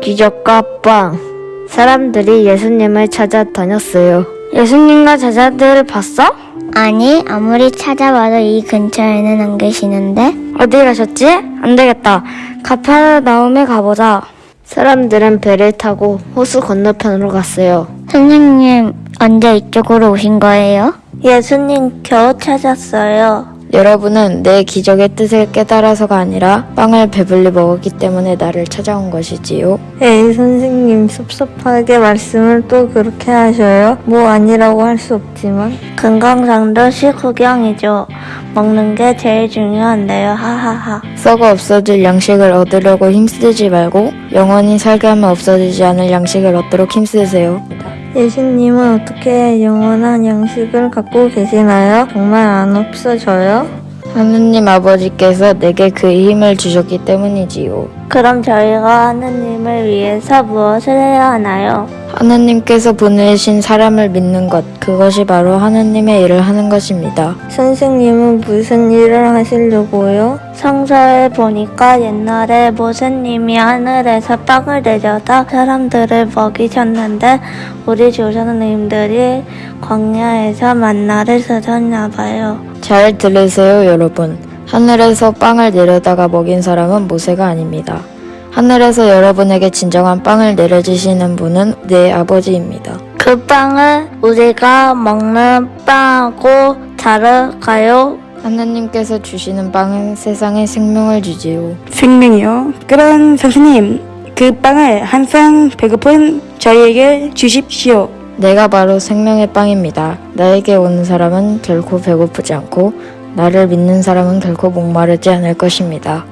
기적과 빵. 사람들이 예수님을 찾아 다녔어요. 예수님과 제자들을 봤어? 아니, 아무리 찾아봐도 이 근처에는 안 계시는데? 어디 가셨지? 안 되겠다. 가파나움에 가보자. 사람들은 배를 타고 호수 건너편으로 갔어요. 선생님, 언제 이쪽으로 오신 거예요? 예수님 겨우 찾았어요. 여러분은 내 기적의 뜻을 깨달아서가 아니라 빵을 배불리 먹었기 때문에 나를 찾아온 것이지요. 에이 선생님 섭섭하게 말씀을 또 그렇게 하셔요? 뭐 아니라고 할 수 없지만 건강상도 식후경이죠. 먹는 게 제일 중요한데요. 하하하. 썩어 없어질 양식을 얻으려고 힘쓰지 말고 영원히 살게 하면 없어지지 않을 양식을 얻도록 힘쓰세요. 예수님은 어떻게 영원한 양식을 갖고 계시나요? 정말 안 없어져요? 하느님 아버지께서 내게 그 힘을 주셨기 때문이지요. 그럼 저희가 하느님을 위해서 무엇을 해야 하나요? 하나님께서 보내신 사람을 믿는 것, 그것이 바로 하나님의 일을 하는 것입니다. 선생님은 무슨 일을 하시려고요? 성서에 보니까 옛날에 모세님이 하늘에서 빵을 내려다 사람들을 먹이셨는데 우리 조상님들이 광야에서 만나를 드셨나 봐요. 잘 들으세요, 여러분. 하늘에서 빵을 내려다가 먹인 사람은 모세가 아닙니다. 하늘에서 여러분에게 진정한 빵을 내려주시는 분은 내 아버지입니다. 그 빵을 우리가 먹는 빵하고 다를까요? 하나님께서 주시는 빵은 세상에 생명을 주지요. 생명이요? 그런 선생님, 그 빵을 항상 배고픈 저희에게 주십시오. 내가 바로 생명의 빵입니다. 나에게 오는 사람은 결코 배고프지 않고 나를 믿는 사람은 결코 목마르지 않을 것입니다.